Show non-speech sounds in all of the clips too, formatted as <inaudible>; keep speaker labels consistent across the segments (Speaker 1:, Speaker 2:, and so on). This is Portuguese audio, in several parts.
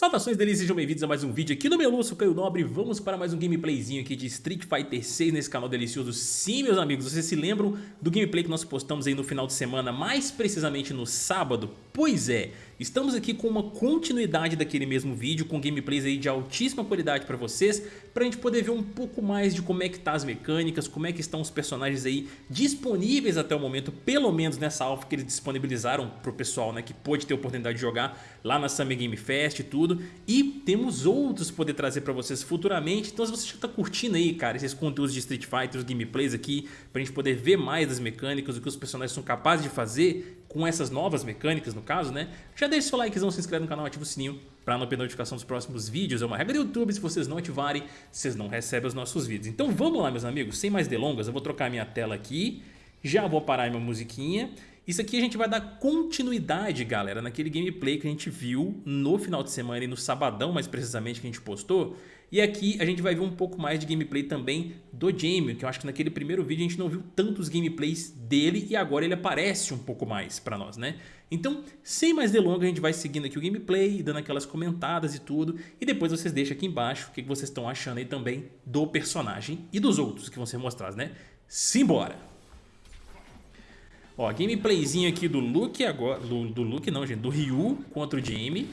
Speaker 1: Saudações delícias, sejam bem-vindos a mais um vídeo aqui no Melu, sou Caio Nobre Vamos para mais um gameplayzinho aqui de Street Fighter 6 nesse canal delicioso Sim, meus amigos, vocês se lembram do gameplay que nós postamos aí no final de semana Mais precisamente no sábado? Pois é, estamos aqui com uma continuidade daquele mesmo vídeo Com gameplays aí de altíssima qualidade para vocês Pra gente poder ver um pouco mais de como é que tá as mecânicas Como é que estão os personagens aí disponíveis até o momento Pelo menos nessa alpha que eles disponibilizaram pro pessoal né, Que pôde ter a oportunidade de jogar lá na Summer Game Fest e tudo. E temos outros poder trazer para vocês futuramente. Então se você já está curtindo aí, cara, esses conteúdos de Street Fighter, os gameplays aqui, pra gente poder ver mais das mecânicas, o que os personagens são capazes de fazer com essas novas mecânicas, no caso, né? Já deixa seu likezão, se inscreve no canal, ativa o sininho para não perder notificação dos próximos vídeos. É uma regra do YouTube, se vocês não ativarem, vocês não recebem os nossos vídeos. Então vamos lá, meus amigos, sem mais delongas, eu vou trocar minha tela aqui, já vou parar minha musiquinha isso aqui a gente vai dar continuidade, galera, naquele gameplay que a gente viu no final de semana e no sabadão, mais precisamente, que a gente postou. E aqui a gente vai ver um pouco mais de gameplay também do Jamie, que eu acho que naquele primeiro vídeo a gente não viu tantos gameplays dele e agora ele aparece um pouco mais pra nós, né? Então, sem mais delongas, a gente vai seguindo aqui o gameplay, dando aquelas comentadas e tudo, e depois vocês deixam aqui embaixo o que vocês estão achando aí também do personagem e dos outros que vão ser mostrados, né? Simbora! Ó, gameplayzinho aqui do Luke agora. Do, do Luke não, gente. Do Ryu contra o Jamie.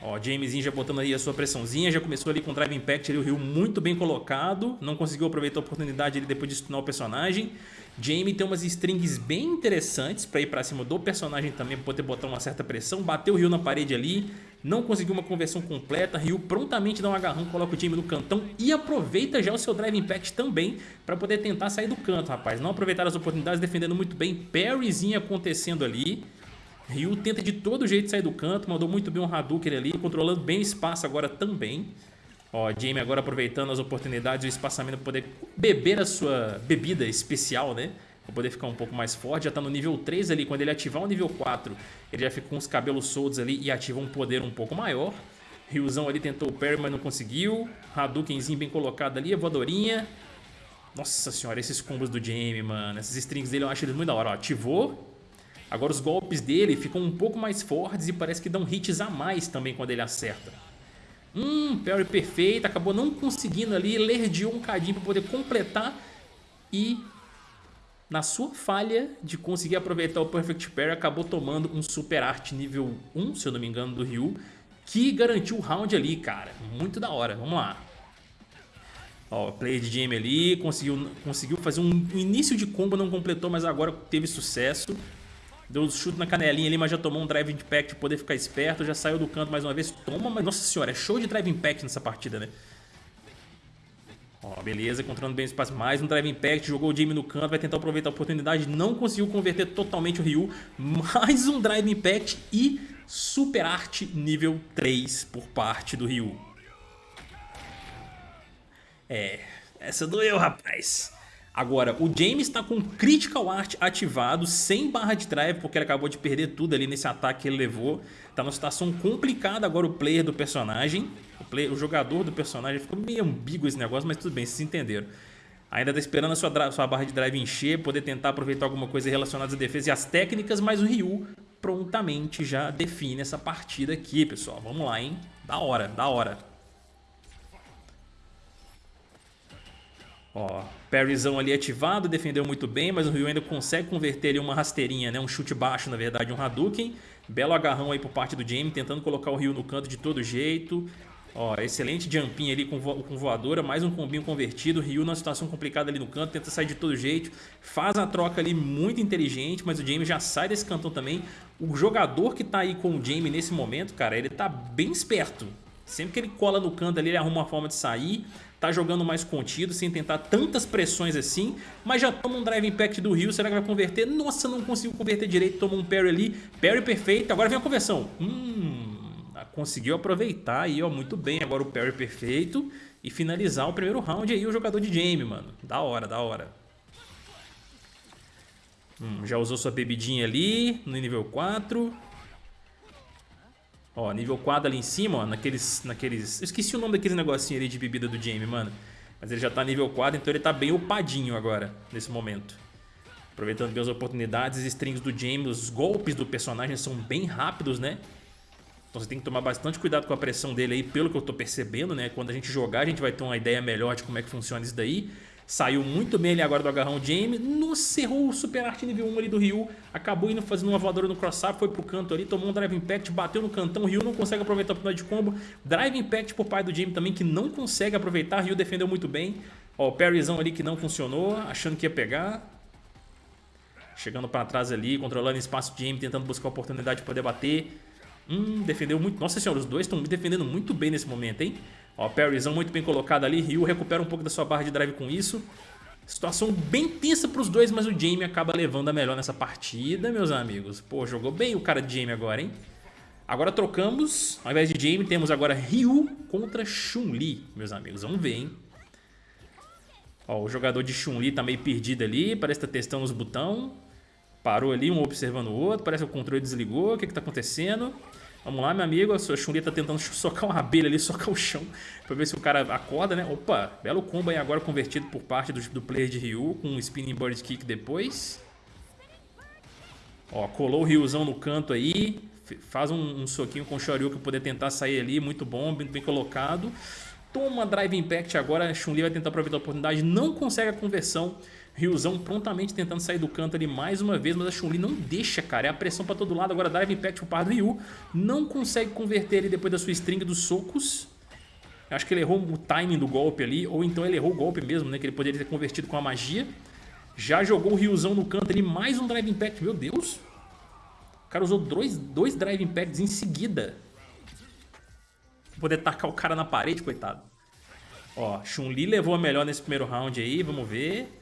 Speaker 1: Ó, Jamezinho já botando aí a sua pressãozinha, já começou ali com o Drive Impact ali, o Ryu muito bem colocado, não conseguiu aproveitar a oportunidade ali depois de stunar o personagem. Jamie tem umas strings bem interessantes para ir para cima do personagem também, para poder botar uma certa pressão, bateu o Ryu na parede ali, não conseguiu uma conversão completa, Ryu prontamente dá um agarrão, coloca o Jamie no cantão e aproveita já o seu Drive Impact também para poder tentar sair do canto, rapaz. Não aproveitaram as oportunidades, defendendo muito bem, parryzinho acontecendo ali. Ryu tenta de todo jeito sair do canto, mandou muito bem um Hadouken ali, controlando bem o espaço agora também. Ó, Jamie agora aproveitando as oportunidades e o espaçamento para poder beber a sua bebida especial, né? Para poder ficar um pouco mais forte, já tá no nível 3 ali, quando ele ativar o nível 4, ele já fica com os cabelos soltos ali e ativa um poder um pouco maior. Ryuzão ali tentou o parry, mas não conseguiu. Hadoukenzinho bem colocado ali, a voadorinha. Nossa senhora, esses combos do Jamie, mano. Essas strings dele eu acho eles muito da hora. Ó, ativou, Agora os golpes dele ficam um pouco mais fortes e parece que dão hits a mais também quando ele acerta. Hum, parry perfeito, acabou não conseguindo ali, lerdeou um cadinho para poder completar e na sua falha de conseguir aproveitar o Perfect Parry, acabou tomando um Super Art nível 1, se eu não me engano, do Ryu, que garantiu o round ali, cara. Muito da hora, vamos lá. Ó, play de Jamie ali, conseguiu, conseguiu fazer um início de combo, não completou, mas agora teve sucesso. Deu um chute na canelinha ali, mas já tomou um Drive Impact pra poder ficar esperto. Já saiu do canto mais uma vez. Toma, mas nossa senhora, é show de Drive Impact nessa partida, né? Ó, beleza, controlando bem o espaço. Mais um Drive Impact, jogou o Jamie no canto, vai tentar aproveitar a oportunidade. Não conseguiu converter totalmente o Ryu. Mais um Drive Impact e Super Art nível 3 por parte do Ryu. É, essa doeu, rapaz. Agora, o James está com Critical Art ativado, sem barra de drive, porque ele acabou de perder tudo ali nesse ataque que ele levou. Tá numa situação complicada agora o player do personagem. O, player, o jogador do personagem ficou meio ambíguo esse negócio, mas tudo bem, vocês entenderam. Ainda tá esperando a sua, sua barra de drive encher, poder tentar aproveitar alguma coisa relacionada à defesa e às técnicas, mas o Ryu prontamente já define essa partida aqui, pessoal. Vamos lá, hein? Da hora, da hora. Ó, parryzão ali ativado, defendeu muito bem, mas o Ryu ainda consegue converter ali uma rasteirinha, né? Um chute baixo, na verdade, um Hadouken. Belo agarrão aí por parte do Jamie, tentando colocar o Ryu no canto de todo jeito. Ó, excelente jumpinho ali com, vo com voadora, mais um combinho convertido. Ryu numa situação complicada ali no canto, tenta sair de todo jeito. Faz a troca ali muito inteligente, mas o Jamie já sai desse cantão também. O jogador que tá aí com o Jamie nesse momento, cara, ele tá bem esperto. Sempre que ele cola no canto ali, ele arruma uma forma de sair. Tá jogando mais contido, sem tentar tantas pressões assim. Mas já toma um Drive Impact do Rio. Será que vai converter? Nossa, não conseguiu converter direito. Toma um parry ali. Parry perfeito. Agora vem a conversão. Hum, conseguiu aproveitar aí, ó. Muito bem. Agora o parry perfeito. E finalizar o primeiro round aí o jogador de Jamie, mano. Da hora, da hora. Hum, já usou sua bebidinha ali no nível 4. Ó, nível 4 ali em cima, ó, naqueles, naqueles... Eu esqueci o nome daqueles negocinho ali de bebida do Jamie, mano. Mas ele já tá nível 4, então ele tá bem upadinho agora, nesse momento. Aproveitando bem as oportunidades, os strings do Jamie, os golpes do personagem são bem rápidos, né? Então você tem que tomar bastante cuidado com a pressão dele aí, pelo que eu tô percebendo, né? Quando a gente jogar, a gente vai ter uma ideia melhor de como é que funciona isso daí. Saiu muito bem ali agora do agarrão Jamie. Nossa, errou o Super Art nível 1 ali do Ryu. Acabou indo fazendo uma voadora no cross-up, foi pro canto ali, tomou um Drive Impact, bateu no cantão. O Ryu não consegue aproveitar a oportunidade de combo. Drive Impact por pai do Jamie também, que não consegue aproveitar. O Ryu defendeu muito bem. Ó, o parryzão ali que não funcionou, achando que ia pegar. Chegando para trás ali, controlando espaço Jamie, tentando buscar a oportunidade de poder bater. Hum, defendeu muito. Nossa senhora, os dois estão defendendo muito bem nesse momento, hein? Ó, parryzão muito bem colocado ali. Ryu recupera um pouco da sua barra de drive com isso. Situação bem tensa para os dois, mas o Jamie acaba levando a melhor nessa partida, meus amigos. Pô, jogou bem o cara de Jamie agora, hein? Agora trocamos. Ao invés de Jamie, temos agora Ryu contra Chun-Li, meus amigos. Vamos ver, hein? Ó, o jogador de Chun-Li tá meio perdido ali. Parece que tá testando os botões. Parou ali, um observando o outro. Parece que o controle desligou. O que que tá acontecendo? Vamos lá, meu amigo. A sua Chun-Li tá tentando <laughs> socar uma abelha ali, socar o chão. Pra ver se o cara acorda, né? Opa, belo combo aí agora convertido por parte do, do player de Ryu. Com um Spinning Bird Kick depois. Ó, colou o Ryuzão no canto aí. Faz um, um soquinho com o Shoryu pra poder tentar sair ali. Muito bom, bem, bem colocado. Toma Drive Impact agora. Chun-Li vai tentar aproveitar a oportunidade. Não consegue a conversão. Ryuzão prontamente tentando sair do canto ali mais uma vez, mas a Chun-Li não deixa, cara. É a pressão pra todo lado. Agora Drive Impact pro par do Ryu. Não consegue converter ele depois da sua string dos socos. Acho que ele errou o timing do golpe ali, ou então ele errou o golpe mesmo, né? Que ele poderia ter convertido com a magia. Já jogou o Ryuzão no canto ali, mais um Drive Impact. Meu Deus! O cara usou dois, dois Drive Impacts em seguida. Pra poder tacar o cara na parede, coitado. Ó, Chun-Li levou a melhor nesse primeiro round aí, vamos ver.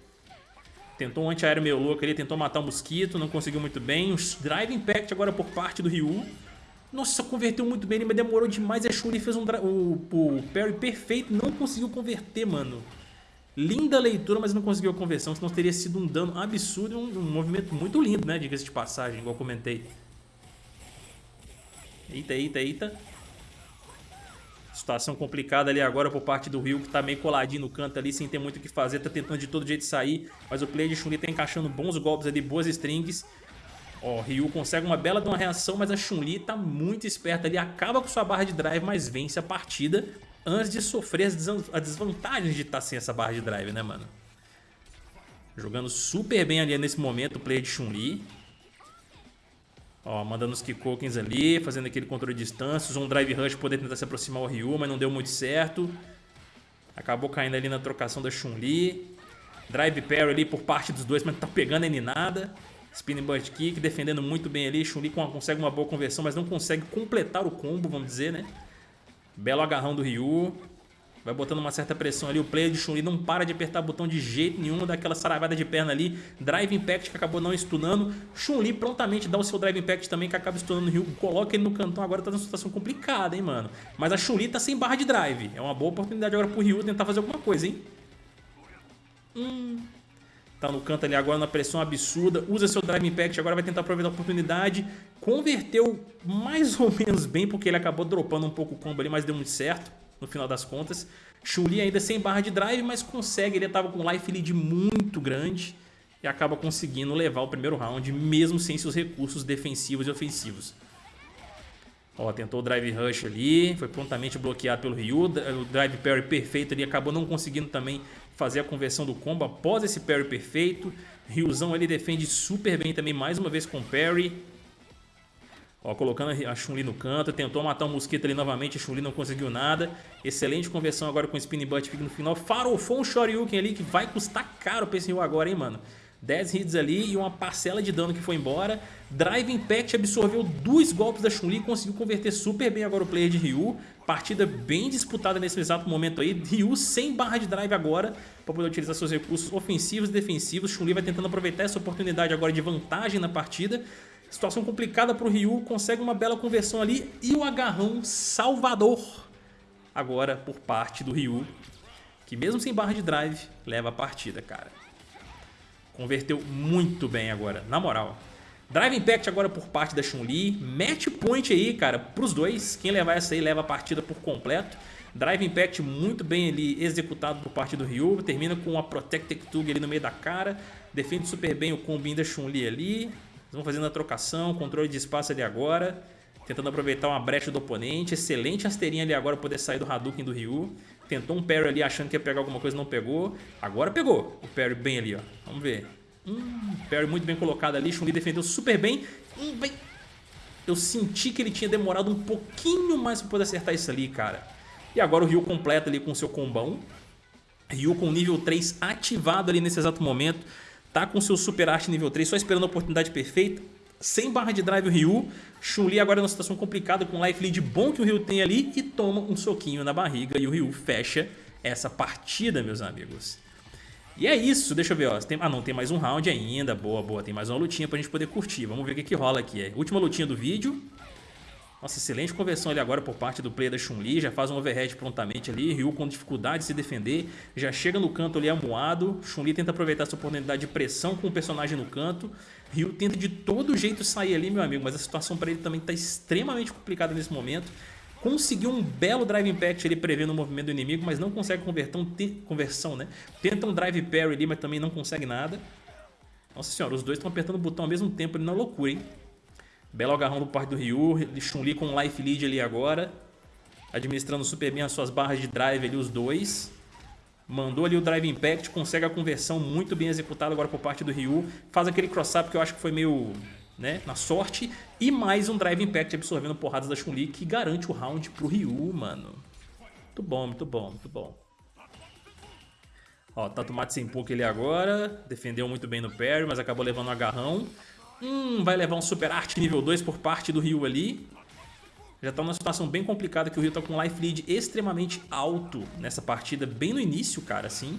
Speaker 1: Tentou um antiaéreo meio louco ali, tentou matar o mosquito, não conseguiu muito bem. Drive Impact agora por parte do Ryu. Nossa, converteu muito bem, mas demorou demais. A Shuri fez um o, o parry perfeito, não conseguiu converter, mano. Linda leitura, mas não conseguiu a conversão, senão teria sido um dano absurdo um, um movimento muito lindo, né? Diga-se de passagem, igual comentei. Eita, eita, eita. Situação complicada ali agora por parte do Rio, que tá meio coladinho no canto ali, sem ter muito o que fazer, tá tentando de todo jeito sair, mas o player de Chun-Li tá encaixando bons golpes ali, boas strings. Ó, o Ryu consegue uma bela de uma reação, mas a Chun-Li tá muito esperta ali, acaba com sua barra de drive, mas vence a partida antes de sofrer as desvantagens de estar tá sem essa barra de drive, né, mano? Jogando super bem ali nesse momento o player de Chun-Li. Ó, mandando os Kikokens ali, fazendo aquele controle de distância. Usou um Drive Rush poder tentar se aproximar ao Ryu, mas não deu muito certo. Acabou caindo ali na trocação da Chun-Li. Drive Parry ali por parte dos dois, mas não tá pegando nem nada. Spinning Butt Kick, defendendo muito bem ali. Chun-Li consegue uma boa conversão, mas não consegue completar o combo, vamos dizer, né? Belo agarrão do Ryu. Vai botando uma certa pressão ali. O player de Chun-Li não para de apertar botão de jeito nenhum. Daquela saravada de perna ali. Drive Impact que acabou não stunando. Chun-Li prontamente dá o seu Drive Impact também que acaba stunando o Ryu. Coloca ele no cantão. Agora tá numa situação complicada, hein, mano. Mas a Chun-Li tá sem barra de drive. É uma boa oportunidade agora pro Ryu tentar fazer alguma coisa, hein. Hum... Tá no canto ali agora na pressão absurda. Usa seu Drive Impact, agora vai tentar aproveitar a oportunidade. Converteu mais ou menos bem, porque ele acabou dropando um pouco o combo ali, mas deu muito certo no final das contas. Chun-Li ainda sem barra de drive, mas consegue, ele estava com life lead muito grande e acaba conseguindo levar o primeiro round, mesmo sem seus recursos defensivos e ofensivos. Ó, tentou o drive rush ali, foi prontamente bloqueado pelo Ryu, o drive parry perfeito ali, acabou não conseguindo também fazer a conversão do combo após esse parry perfeito. Ryuzão ele defende super bem também, mais uma vez com parry. Ó, colocando a Chun-Li no canto, tentou matar o mosquito ali novamente, a Chun-Li não conseguiu nada. Excelente conversão agora com o Spinning Butt Kick no final. Farofou um Shoryuken ali que vai custar caro pra esse Ryu agora, hein, mano. 10 hits ali e uma parcela de dano que foi embora. Drive Impact absorveu dois golpes da Chun-Li e conseguiu converter super bem agora o player de Ryu. Partida bem disputada nesse exato momento aí. Ryu sem barra de drive agora para poder utilizar seus recursos ofensivos e defensivos. Chun-Li vai tentando aproveitar essa oportunidade agora de vantagem na partida. Situação complicada para o Ryu, consegue uma bela conversão ali e o agarrão salvador agora por parte do Ryu, que mesmo sem barra de drive, leva a partida, cara. Converteu muito bem agora, na moral. Drive Impact agora por parte da Chun-Li. Match point aí, cara, pros dois. Quem levar essa aí leva a partida por completo. Drive Impact muito bem ali executado por parte do Ryu. Termina com uma Protected Tug ali no meio da cara. Defende super bem o combinho da Chun-Li ali. Vão fazendo a trocação, controle de espaço ali agora. Tentando aproveitar uma brecha do oponente. Excelente rasteirinha ali agora poder sair do Hadouken do Ryu. Tentou um parry ali achando que ia pegar alguma coisa, não pegou. Agora pegou o parry bem ali, ó. Vamos ver. Hum, parry muito bem colocado ali. Chun-Li defendeu super bem. Hum, bem. Eu senti que ele tinha demorado um pouquinho mais para poder acertar isso ali, cara. E agora o Ryu completa ali com o seu combão. Ryu com nível 3 ativado ali nesse exato momento. Tá com seu Super Arte nível 3, só esperando a oportunidade perfeita. Sem barra de drive o Ryu. Chun-Li agora numa situação complicada com o life lead bom que o Ryu tem ali e toma um soquinho na barriga e o Ryu fecha essa partida, meus amigos. E é isso, deixa eu ver, ó. Tem, ah não, tem mais um round ainda, boa, boa, tem mais uma lutinha pra gente poder curtir. Vamos ver o que, que rola aqui. É, última lutinha do vídeo. Nossa, excelente conversão ali agora por parte do player da Chun-Li, já faz um overhead prontamente ali, Ryu com dificuldade de se defender, já chega no canto ali amuado, Chun-Li tenta aproveitar essa oportunidade de pressão com o personagem no canto, Ryu tenta de todo jeito sair ali, meu amigo, mas a situação para ele também está extremamente complicada nesse momento, conseguiu um belo Drive Impact ali prevendo o movimento do inimigo, mas não consegue convertão, conversão, né? Tenta um Drive Parry ali, mas também não consegue nada. Nossa senhora, os dois estão apertando o botão ao mesmo tempo ali na loucura, hein? Belo agarrão do parte do Ryu, Chun-Li com life lead ali agora. Administrando super bem as suas barras de drive ali, os dois. Mandou ali o Drive Impact, consegue a conversão muito bem executada agora por parte do Ryu. Faz aquele cross-up que eu acho que foi meio né, na sorte. E mais um Drive Impact absorvendo porradas da Chun-Li que garante o round pro Ryu, mano. Muito bom, muito bom, muito bom. Ó, Tato Matsenpuki ali agora. Defendeu muito bem no parry, mas acabou levando um agarrão. Hum, vai levar um Super Arte nível 2 por parte do Ryu ali. Já tá numa situação bem complicada que o Ryu tá com um life lead extremamente alto nessa partida, bem no início, cara, assim.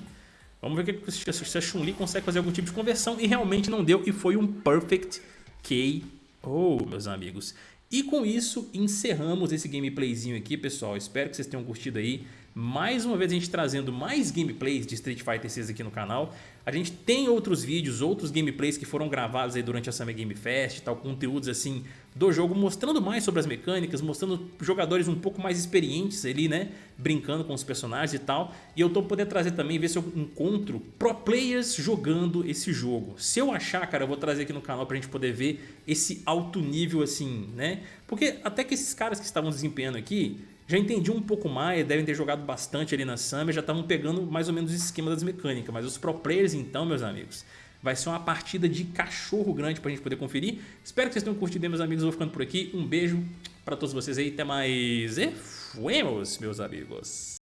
Speaker 1: Vamos ver se a Chun-Li consegue fazer algum tipo de conversão e realmente não deu e foi um Perfect KO, meus amigos. E com isso encerramos esse gameplayzinho aqui, pessoal. Espero que vocês tenham curtido aí. Mais uma vez a gente trazendo mais gameplays de Street Fighter 6 aqui no canal. A gente tem outros vídeos, outros gameplays que foram gravados aí durante a Summer Game Fest, tal, conteúdos assim do jogo, mostrando mais sobre as mecânicas, mostrando jogadores um pouco mais experientes ali, né, brincando com os personagens e tal. E eu tô podendo trazer também, ver se eu encontro pro players jogando esse jogo. Se eu achar, cara, eu vou trazer aqui no canal pra gente poder ver esse alto nível assim, né? Porque até que esses caras que estavam desempenhando aqui, já entendi um pouco mais, devem ter jogado bastante ali na Summer, já estavam pegando mais ou menos o esquema das mecânicas. Mas os pro players então, meus amigos, vai ser uma partida de cachorro grande pra gente poder conferir. Espero que vocês tenham curtido, meus amigos. Vou ficando por aqui. Um beijo pra todos vocês aí. Até mais. E fuemos, meus amigos.